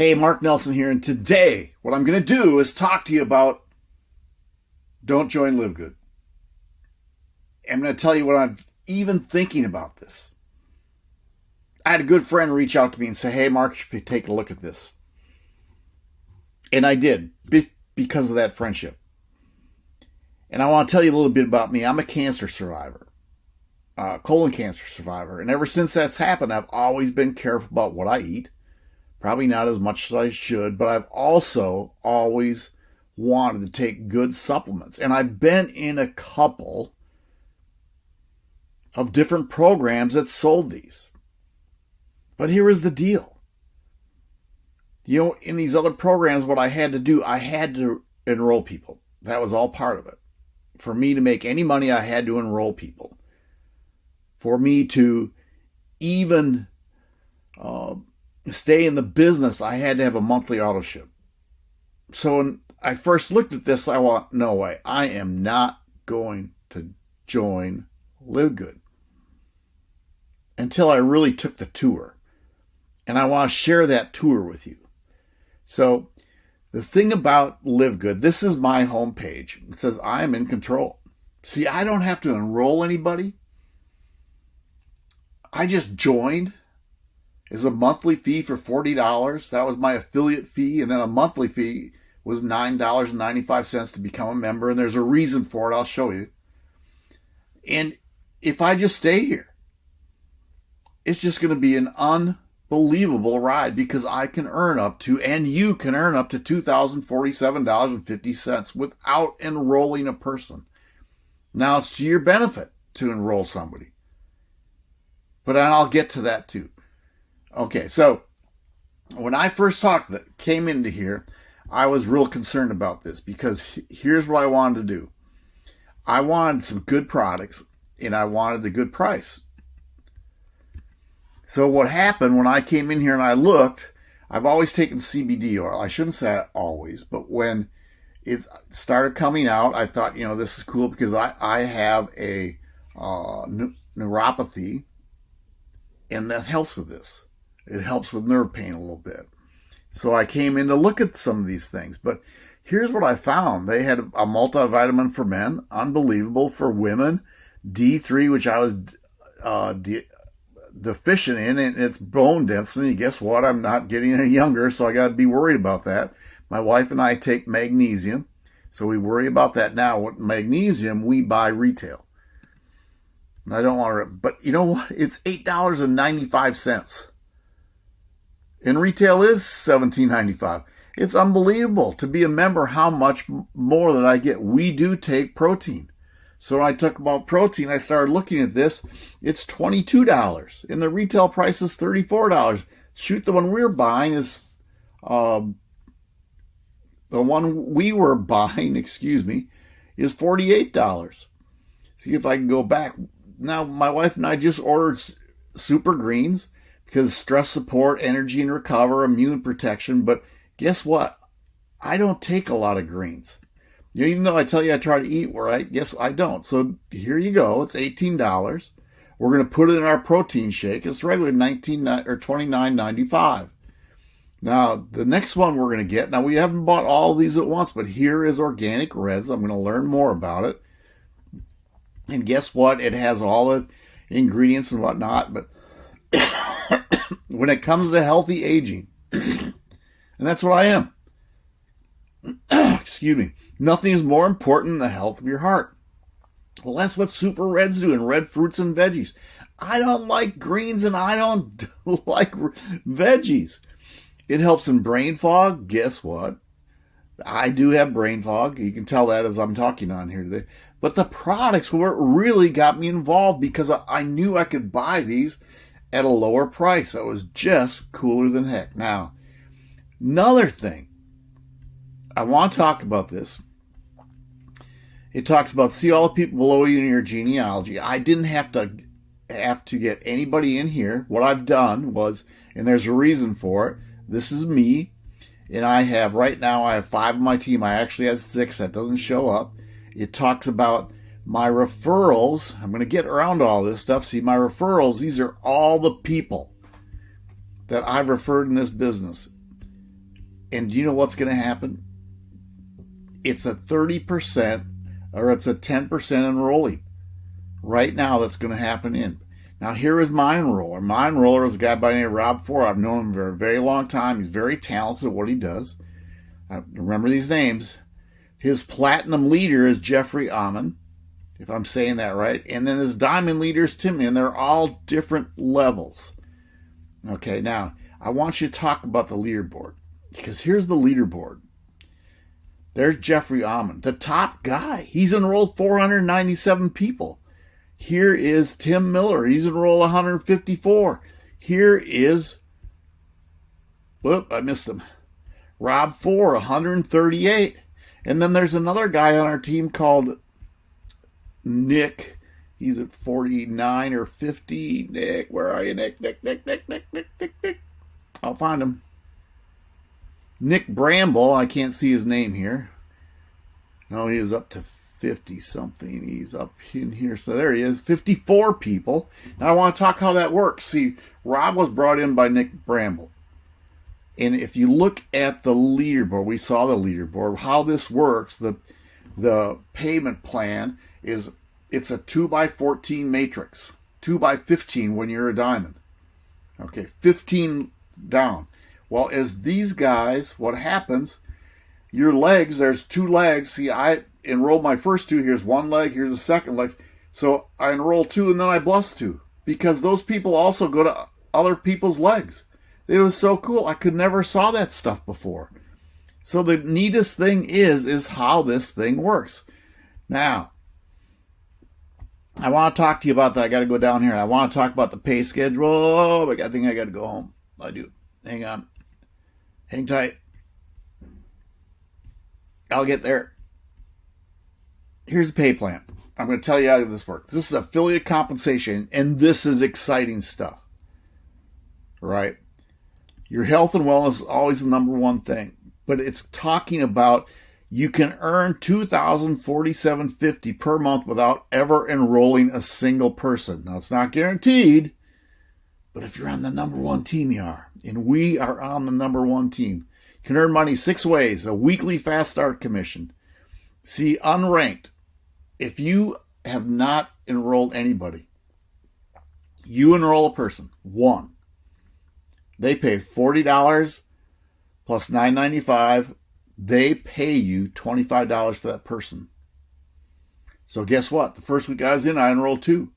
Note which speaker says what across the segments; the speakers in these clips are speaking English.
Speaker 1: Hey, Mark Nelson here, and today what I'm going to do is talk to you about don't join Live Good. I'm going to tell you what I'm even thinking about this. I had a good friend reach out to me and say, Hey, Mark, should take a look at this. And I did because of that friendship. And I want to tell you a little bit about me. I'm a cancer survivor, uh, colon cancer survivor. And ever since that's happened, I've always been careful about what I eat. Probably not as much as I should, but I've also always wanted to take good supplements. And I've been in a couple of different programs that sold these. But here is the deal. You know, in these other programs, what I had to do, I had to enroll people. That was all part of it. For me to make any money, I had to enroll people. For me to even uh, stay in the business, I had to have a monthly auto ship. So when I first looked at this, I want no way. I am not going to join Live Good until I really took the tour. And I want to share that tour with you. So the thing about Live Good, this is my homepage. It says I am in control. See, I don't have to enroll anybody. I just joined is a monthly fee for $40. That was my affiliate fee. And then a monthly fee was $9.95 to become a member. And there's a reason for it. I'll show you. And if I just stay here, it's just going to be an unbelievable ride because I can earn up to, and you can earn up to $2,047.50 without enrolling a person. Now it's to your benefit to enroll somebody. But I'll get to that too. Okay, so when I first talked that came into here, I was real concerned about this because here's what I wanted to do. I wanted some good products and I wanted the good price. So what happened when I came in here and I looked, I've always taken CBD oil. I shouldn't say always, but when it started coming out, I thought, you know, this is cool because I, I have a uh, neuropathy and that helps with this. It helps with nerve pain a little bit. So I came in to look at some of these things. But here's what I found. They had a multivitamin for men, unbelievable for women, D3, which I was uh, de- deficient in, and it's bone density. Guess what? I'm not getting any younger, so I got to be worried about that. My wife and I take magnesium, so we worry about that now. What magnesium we buy retail. And I don't want to, but you know what? It's eight dollars and ninety five cents and retail is $17.95. It's unbelievable to be a member how much more that I get. We do take protein. So when I talk about protein, I started looking at this. It's $22 and the retail price is $34. Shoot, the one we're buying is um, the one we were buying, excuse me, is $48. See if I can go back. Now, my wife and I just ordered super greens because stress support, energy and recover, immune protection. But guess what? I don't take a lot of greens. You know, even though I tell you I try to eat right, yes, I don't. So here you go. It's eighteen dollars. We're going to put it in our protein shake. It's regular nineteen or twenty nine ninety five. Now the next one we're going to get. Now we haven't bought all these at once, but here is organic reds. I'm going to learn more about it. And guess what? It has all the ingredients and whatnot, but when it comes to healthy aging, and that's what I am. Excuse me. Nothing is more important than the health of your heart. Well, that's what super reds do and red fruits and veggies. I don't like greens and I don't like veggies. It helps in brain fog. Guess what? I do have brain fog. You can tell that as I'm talking on here today. But the products were really got me involved because I knew I could buy these at a lower price. That was just cooler than heck. Now, another thing, I want to talk about this. It talks about see all the people below you in your genealogy. I didn't have to have to get anybody in here. What I've done was, and there's a reason for it. This is me, and I have right now I have five on my team. I actually had six. That doesn't show up. It talks about my referrals, I'm going to get around all this stuff. See, my referrals, these are all the people that I've referred in this business. And do you know what's going to happen? It's a 30% or it's a 10% enrollee right now that's going to happen in. Now, here is my enroller. My enroller is a guy by the name of Rob Four. I've known him for a very long time. He's very talented at what he does. I remember these names. His platinum leader is Jeffrey Amon, if I'm saying that right. And then his diamond leader is Tim, and they're all different levels. Okay, now I want you to talk about the leaderboard because here's the leaderboard. There's Jeffrey Amon, the top guy. He's enrolled 497 people. Here is Tim Miller. He's enrolled 154. Here is, whoop, I missed him. Rob Four, 138. And then there's another guy on our team called Nick. He's at 49 or 50. Nick, where are you, Nick? Nick, Nick, Nick, Nick, Nick, Nick, Nick. I'll find him. Nick Bramble. I can't see his name here. No, he is up to 50 something. He's up in here. So there he is. 54 people. Now I want to talk how that works. See, Rob was brought in by Nick Bramble. And if you look at the leaderboard, we saw the leaderboard, how this works, the the payment plan is it's a 2 by 14 matrix. 2 by 15 when you're a diamond. Okay, 15 down. Well, as these guys, what happens, your legs, there's two legs. See, I enrolled my first two. Here's one leg, here's the second leg. So I enroll two and then I bless two because those people also go to other people's legs. It was so cool. I could never saw that stuff before. So the neatest thing is is how this thing works. Now, I want to talk to you about that. I got to go down here. I want to talk about the pay schedule. Oh, I think I got to go home. I do. Hang on. Hang tight. I'll get there. Here's the pay plan. I'm going to tell you how this works. This is affiliate compensation, and this is exciting stuff. Right? Your health and wellness is always the number one thing, but it's talking about you can earn 2047.50 per month without ever enrolling a single person. Now it's not guaranteed, but if you're on the number one team, you are. And we are on the number one team. You can earn money six ways a weekly fast start commission. See, unranked. If you have not enrolled anybody, you enroll a person, one. They pay $40 plus $9.95. They pay you $25 for that person. So guess what? The first week I was in, I enrolled two.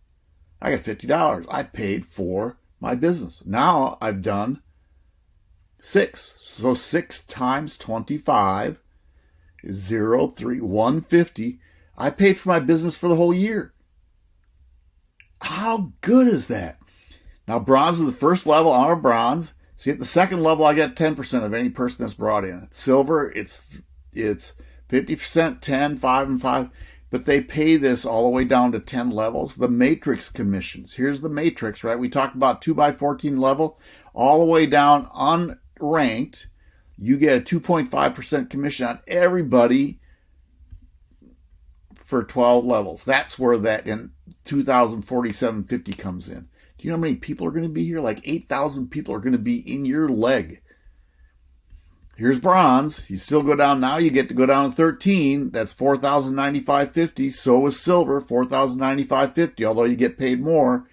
Speaker 1: I got $50. I paid for my business. Now I've done six. So six times 25 is zero, three, 150. I paid for my business for the whole year. How good is that? Now, bronze is the first level. I'm a bronze. See, at the second level, I get 10% of any person that's brought in. silver, it's it's 50%, 10, 5, and 5. But they pay this all the way down to 10 levels. The matrix commissions. Here's the matrix, right? We talked about 2 by 14 level, all the way down unranked. You get a 2.5% commission on everybody for 12 levels. That's where that in 2047.50 comes in. Do you know how many people are going to be here? Like 8,000 people are going to be in your leg. Here's bronze. You still go down now. You get to go down to 13. That's 4,095.50. So is silver, 4,095.50, although you get paid more.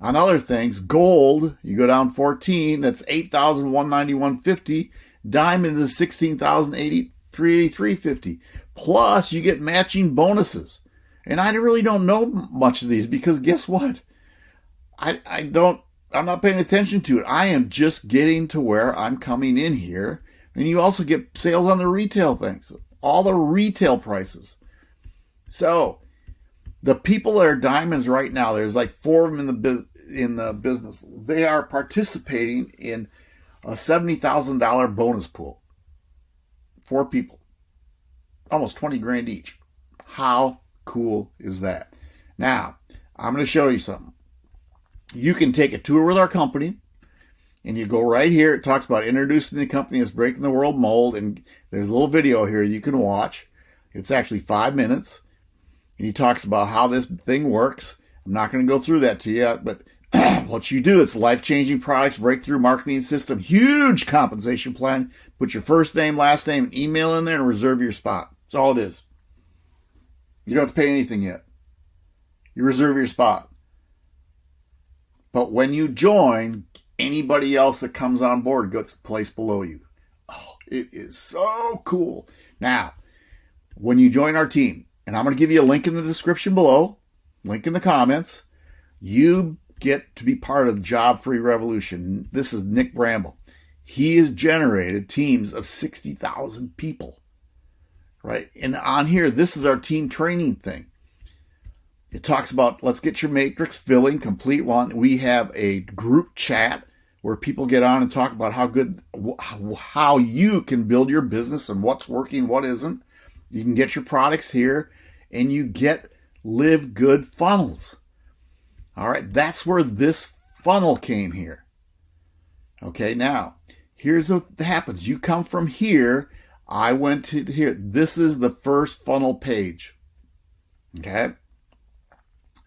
Speaker 1: On other things, gold, you go down 14. That's 8,191.50. Diamond is 16,383.50. Plus, you get matching bonuses. And I really don't know much of these because guess what? I, I don't, I'm not paying attention to it. I am just getting to where I'm coming in here. And you also get sales on the retail things, all the retail prices. So the people that are diamonds right now, there's like four of them in the business in the business. They are participating in a $70,000 bonus pool. Four people almost 20 grand each. How cool is that? Now, I'm going to show you something. You can take a tour with our company and you go right here. It talks about introducing the company as breaking the world mold. And there's a little video here you can watch. It's actually five minutes. And he talks about how this thing works. I'm not going to go through that to you, but what you do, it's life changing products, breakthrough marketing system, huge compensation plan. Put your first name, last name, and email in there and reserve your spot. That's all it is. You don't have to pay anything yet. You reserve your spot. But when you join, anybody else that comes on board gets placed below you. Oh, it is so cool. Now, when you join our team, and I'm going to give you a link in the description below, link in the comments, you get to be part of Job Free Revolution. This is Nick Bramble. He has generated teams of 60,000 people, right? And on here, this is our team training thing. It talks about let's get your matrix filling, complete one. We have a group chat where people get on and talk about how good, how you can build your business and what's working, what isn't. You can get your products here and you get live good funnels. All right, that's where this funnel came here. Okay, now here's what happens. You come from here. I went to here. This is the first funnel page. Okay.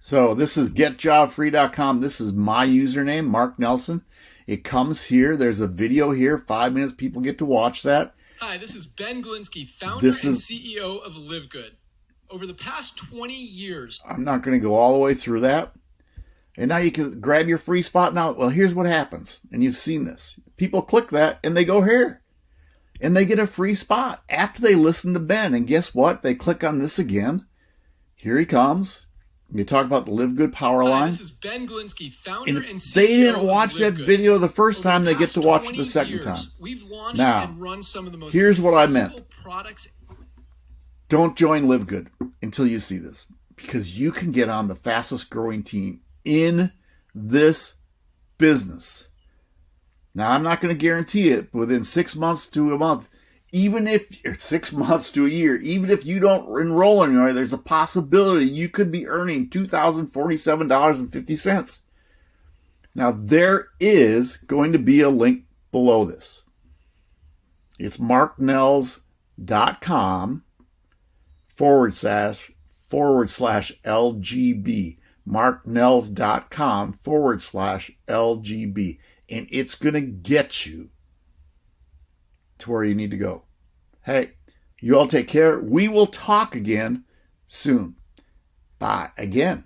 Speaker 1: So this is getjobfree.com. This is my username, Mark Nelson. It comes here. There's a video here. Five minutes. People get to watch that.
Speaker 2: Hi, this is Ben Glinsky, founder this and CEO of Live Good. Over the past 20 years,
Speaker 1: I'm not going to go all the way through that. And now you can grab your free spot. Now, well, here's what happens. And you've seen this. People click that and they go here. And they get a free spot after they listen to Ben. And guess what? They click on this again. Here he comes. You talk about the Live Good power line. Hi,
Speaker 2: this is Ben Glinsky, founder and, and
Speaker 1: They didn't watch that Good. video the first Over time. The they get to watch it the second
Speaker 2: years,
Speaker 1: time.
Speaker 2: We've launched
Speaker 1: now,
Speaker 2: and run some of the most
Speaker 1: here's what I meant.
Speaker 2: Products.
Speaker 1: Don't join Live Good until you see this, because you can get on the fastest growing team in this business. Now, I'm not going to guarantee it within six months to a month. Even if six months to a year, even if you don't enroll in anywhere, there's a possibility you could be earning $2,047.50. Now, there is going to be a link below this. It's marknells.com forward slash forward slash LGB marknells.com forward slash LGB. And it's going to get you to where you need to go. Hey, you all take care. We will talk again soon. Bye. Again,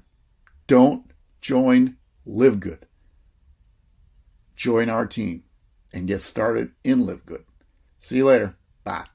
Speaker 1: don't join Live Good. Join our team and get started in Live Good. See you later. Bye.